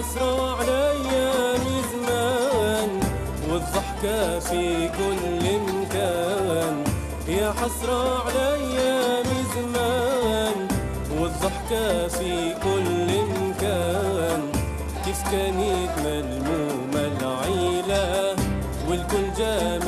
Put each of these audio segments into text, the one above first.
حسرة عليا من زمان والضحكة في كل يا حسرة على أيام زمان والضحكة في كل مكان. كيف كانت ملمومة العيلة والكل جا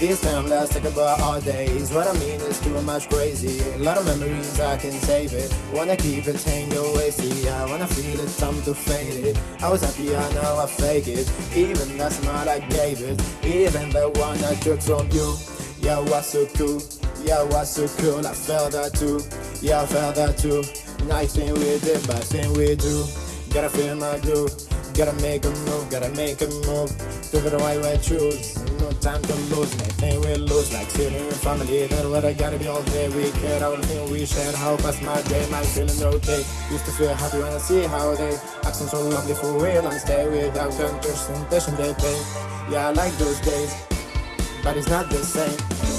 This time let's talk about our days. What I mean is too much crazy. A lot of memories I can save it. Wanna keep it hang away. See, I wanna feel it, time to fade it. I was happy, I know I fake it. Even that smile I gave it. Even the one I took from you. Yeah, was so cool. Yeah, was so cool. I felt that too. Yeah, I felt that too. Nice thing we did, bad thing we do. Gotta feel my glue. Gotta make a move, gotta make a move. It the right way, choose. Time to lose, me nothing we lose. Like sitting in family, that's what I gotta be all day. We care, all the thing we share. How past my day, my feeling okay. Used to feel happy when I see how they acting so lovely for real and stay without conversation they pay. Yeah, I like those days, but it's not the same.